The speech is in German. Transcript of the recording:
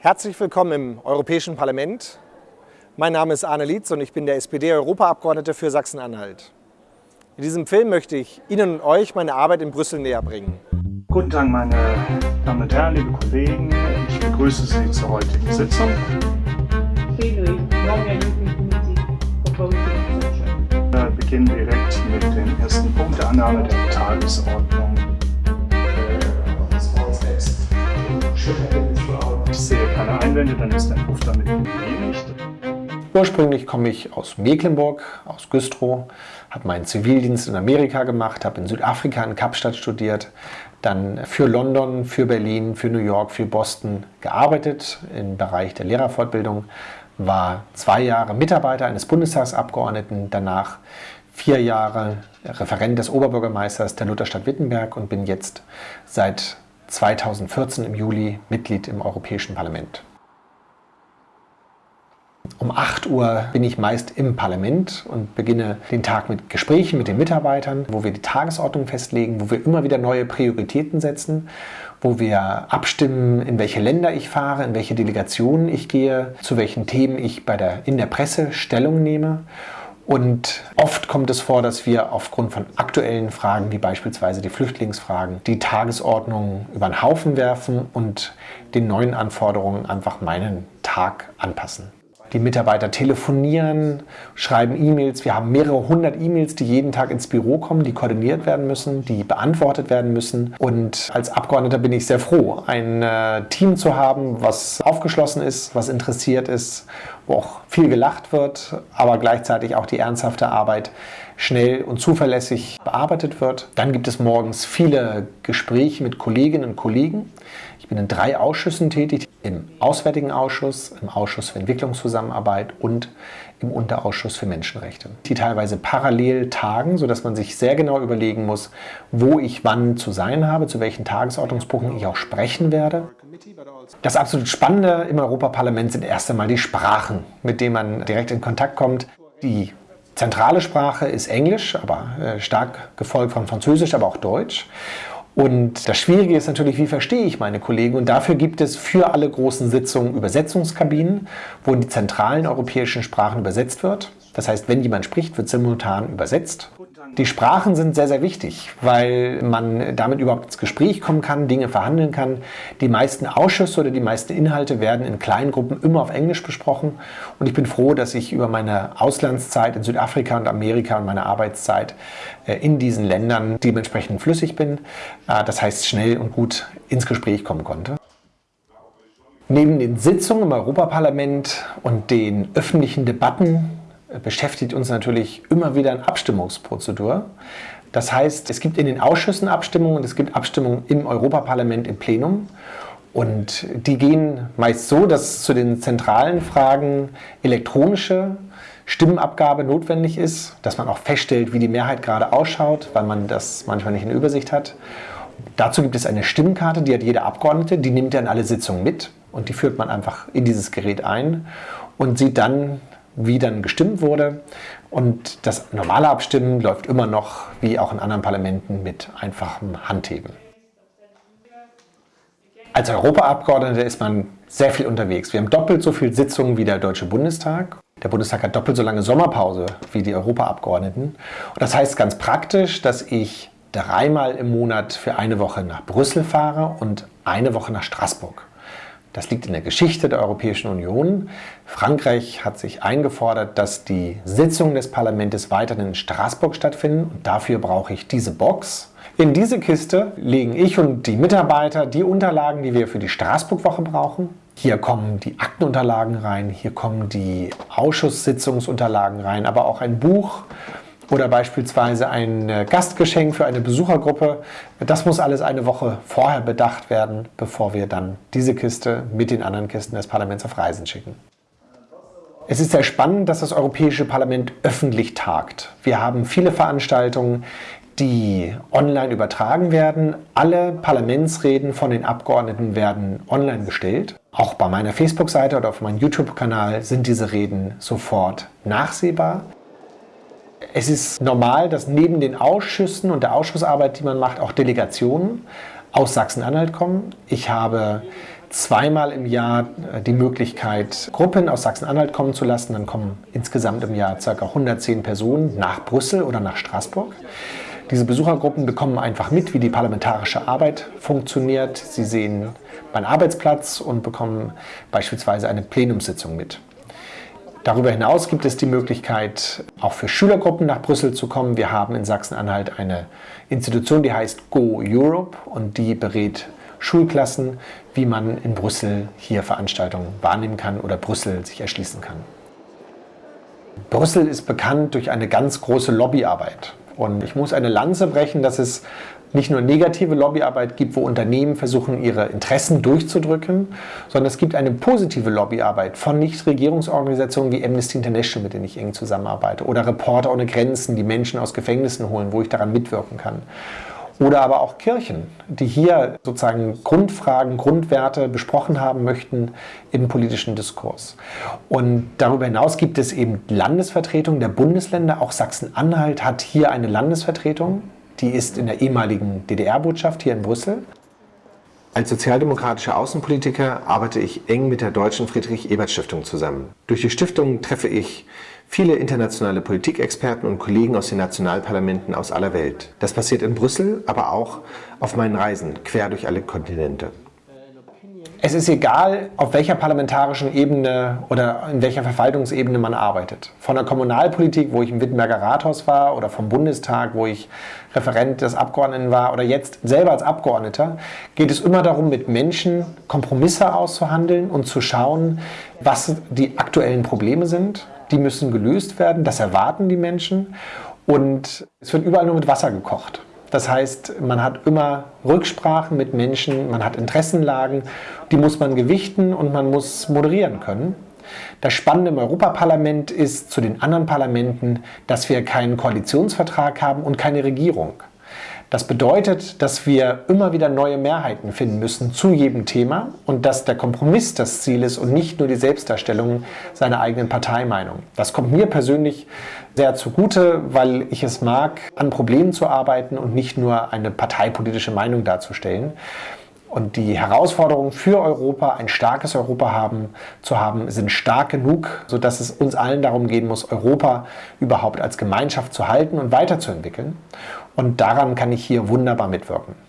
Herzlich willkommen im Europäischen Parlament. Mein Name ist Arne Lietz und ich bin der SPD-Europaabgeordnete für Sachsen-Anhalt. In diesem Film möchte ich Ihnen und euch meine Arbeit in Brüssel näher bringen. Guten Tag, meine Damen und Herren, liebe Kollegen. Ich begrüße Sie zur heutigen Sitzung. Wir beginnen direkt mit dem ersten Punkt der Annahme der Tagesordnung. Ich sehe keine Einwände, dann ist der Entwurf damit genehmigt. Ursprünglich komme ich aus Mecklenburg, aus Güstrow, habe meinen Zivildienst in Amerika gemacht, habe in Südafrika in Kapstadt studiert, dann für London, für Berlin, für New York, für Boston gearbeitet im Bereich der Lehrerfortbildung, war zwei Jahre Mitarbeiter eines Bundestagsabgeordneten, danach vier Jahre Referent des Oberbürgermeisters der Lutherstadt Wittenberg und bin jetzt seit 2014 im Juli Mitglied im Europäischen Parlament. Um 8 Uhr bin ich meist im Parlament und beginne den Tag mit Gesprächen mit den Mitarbeitern, wo wir die Tagesordnung festlegen, wo wir immer wieder neue Prioritäten setzen, wo wir abstimmen, in welche Länder ich fahre, in welche Delegationen ich gehe, zu welchen Themen ich bei der, in der Presse Stellung nehme und oft kommt es vor, dass wir aufgrund von aktuellen Fragen, wie beispielsweise die Flüchtlingsfragen, die Tagesordnung über den Haufen werfen und den neuen Anforderungen einfach meinen Tag anpassen. Die Mitarbeiter telefonieren, schreiben E-Mails. Wir haben mehrere hundert E-Mails, die jeden Tag ins Büro kommen, die koordiniert werden müssen, die beantwortet werden müssen. Und als Abgeordneter bin ich sehr froh, ein äh, Team zu haben, was aufgeschlossen ist, was interessiert ist, wo auch viel gelacht wird, aber gleichzeitig auch die ernsthafte Arbeit schnell und zuverlässig bearbeitet wird. Dann gibt es morgens viele Gespräche mit Kolleginnen und Kollegen. Ich bin in drei Ausschüssen tätig, im Auswärtigen Ausschuss, im Ausschuss für Entwicklungszusammenarbeit und im Unterausschuss für Menschenrechte. Die teilweise parallel tagen, sodass man sich sehr genau überlegen muss, wo ich wann zu sein habe, zu welchen Tagesordnungspunkten ich auch sprechen werde. Das absolut Spannende im Europaparlament sind erst einmal die Sprachen, mit denen man direkt in Kontakt kommt. Die zentrale Sprache ist Englisch, aber äh, stark gefolgt von Französisch, aber auch Deutsch. Und das Schwierige ist natürlich, wie verstehe ich meine Kollegen? Und dafür gibt es für alle großen Sitzungen Übersetzungskabinen, wo in die zentralen europäischen Sprachen übersetzt wird. Das heißt, wenn jemand spricht, wird simultan übersetzt. Die Sprachen sind sehr, sehr wichtig, weil man damit überhaupt ins Gespräch kommen kann, Dinge verhandeln kann. Die meisten Ausschüsse oder die meisten Inhalte werden in kleinen Gruppen immer auf Englisch besprochen. Und ich bin froh, dass ich über meine Auslandszeit in Südafrika und Amerika und meine Arbeitszeit äh, in diesen Ländern dementsprechend flüssig bin. Äh, das heißt, schnell und gut ins Gespräch kommen konnte. Neben den Sitzungen im Europaparlament und den öffentlichen Debatten beschäftigt uns natürlich immer wieder eine Abstimmungsprozedur. Das heißt, es gibt in den Ausschüssen Abstimmungen es gibt Abstimmungen im Europaparlament im Plenum. Und die gehen meist so, dass zu den zentralen Fragen elektronische Stimmenabgabe notwendig ist, dass man auch feststellt, wie die Mehrheit gerade ausschaut, weil man das manchmal nicht in Übersicht hat. Dazu gibt es eine Stimmkarte, die hat jeder Abgeordnete, die nimmt in alle Sitzungen mit und die führt man einfach in dieses Gerät ein und sieht dann, wie dann gestimmt wurde. Und das normale Abstimmen läuft immer noch, wie auch in anderen Parlamenten, mit einfachem Handheben. Als Europaabgeordneter ist man sehr viel unterwegs. Wir haben doppelt so viele Sitzungen wie der Deutsche Bundestag. Der Bundestag hat doppelt so lange Sommerpause wie die Europaabgeordneten. Und das heißt ganz praktisch, dass ich dreimal im Monat für eine Woche nach Brüssel fahre und eine Woche nach Straßburg. Das liegt in der Geschichte der Europäischen Union. Frankreich hat sich eingefordert, dass die Sitzungen des Parlaments weiterhin in Straßburg stattfinden. Und dafür brauche ich diese Box. In diese Kiste legen ich und die Mitarbeiter die Unterlagen, die wir für die Straßburg-Woche brauchen. Hier kommen die Aktenunterlagen rein, hier kommen die Ausschusssitzungsunterlagen rein, aber auch ein Buch oder beispielsweise ein äh, Gastgeschenk für eine Besuchergruppe. Das muss alles eine Woche vorher bedacht werden, bevor wir dann diese Kiste mit den anderen Kisten des Parlaments auf Reisen schicken. Es ist sehr spannend, dass das Europäische Parlament öffentlich tagt. Wir haben viele Veranstaltungen, die online übertragen werden. Alle Parlamentsreden von den Abgeordneten werden online gestellt. Auch bei meiner Facebook-Seite oder auf meinem YouTube-Kanal sind diese Reden sofort nachsehbar. Es ist normal, dass neben den Ausschüssen und der Ausschussarbeit, die man macht, auch Delegationen aus Sachsen-Anhalt kommen. Ich habe zweimal im Jahr äh, die Möglichkeit, Gruppen aus Sachsen-Anhalt kommen zu lassen. Dann kommen insgesamt im Jahr ca. 110 Personen nach Brüssel oder nach Straßburg. Diese Besuchergruppen bekommen einfach mit, wie die parlamentarische Arbeit funktioniert. Sie sehen meinen Arbeitsplatz und bekommen beispielsweise eine Plenumssitzung mit. Darüber hinaus gibt es die Möglichkeit, auch für Schülergruppen nach Brüssel zu kommen. Wir haben in Sachsen-Anhalt eine Institution, die heißt Go Europe und die berät Schulklassen, wie man in Brüssel hier Veranstaltungen wahrnehmen kann oder Brüssel sich erschließen kann. Brüssel ist bekannt durch eine ganz große Lobbyarbeit. Und ich muss eine Lanze brechen, dass es nicht nur negative Lobbyarbeit gibt, wo Unternehmen versuchen, ihre Interessen durchzudrücken, sondern es gibt eine positive Lobbyarbeit von Nichtregierungsorganisationen wie Amnesty International, mit denen ich eng zusammenarbeite, oder Reporter ohne Grenzen, die Menschen aus Gefängnissen holen, wo ich daran mitwirken kann. Oder aber auch Kirchen, die hier sozusagen Grundfragen, Grundwerte besprochen haben möchten im politischen Diskurs. Und darüber hinaus gibt es eben Landesvertretungen der Bundesländer. Auch Sachsen-Anhalt hat hier eine Landesvertretung. Die ist in der ehemaligen DDR-Botschaft hier in Brüssel. Als sozialdemokratischer Außenpolitiker arbeite ich eng mit der Deutschen Friedrich-Ebert-Stiftung zusammen. Durch die Stiftung treffe ich viele internationale Politikexperten und Kollegen aus den Nationalparlamenten aus aller Welt. Das passiert in Brüssel, aber auch auf meinen Reisen quer durch alle Kontinente. Es ist egal, auf welcher parlamentarischen Ebene oder in welcher Verwaltungsebene man arbeitet. Von der Kommunalpolitik, wo ich im Wittenberger Rathaus war, oder vom Bundestag, wo ich Referent des Abgeordneten war, oder jetzt selber als Abgeordneter, geht es immer darum, mit Menschen Kompromisse auszuhandeln und zu schauen, was die aktuellen Probleme sind. Die müssen gelöst werden, das erwarten die Menschen. Und es wird überall nur mit Wasser gekocht. Das heißt, man hat immer Rücksprachen mit Menschen, man hat Interessenlagen, die muss man gewichten und man muss moderieren können. Das Spannende im Europaparlament ist zu den anderen Parlamenten, dass wir keinen Koalitionsvertrag haben und keine Regierung. Das bedeutet, dass wir immer wieder neue Mehrheiten finden müssen zu jedem Thema und dass der Kompromiss das Ziel ist und nicht nur die Selbstdarstellung seiner eigenen Parteimeinung. Das kommt mir persönlich sehr zugute, weil ich es mag, an Problemen zu arbeiten und nicht nur eine parteipolitische Meinung darzustellen. Und die Herausforderungen für Europa, ein starkes Europa haben, zu haben, sind stark genug, sodass es uns allen darum gehen muss, Europa überhaupt als Gemeinschaft zu halten und weiterzuentwickeln. Und daran kann ich hier wunderbar mitwirken.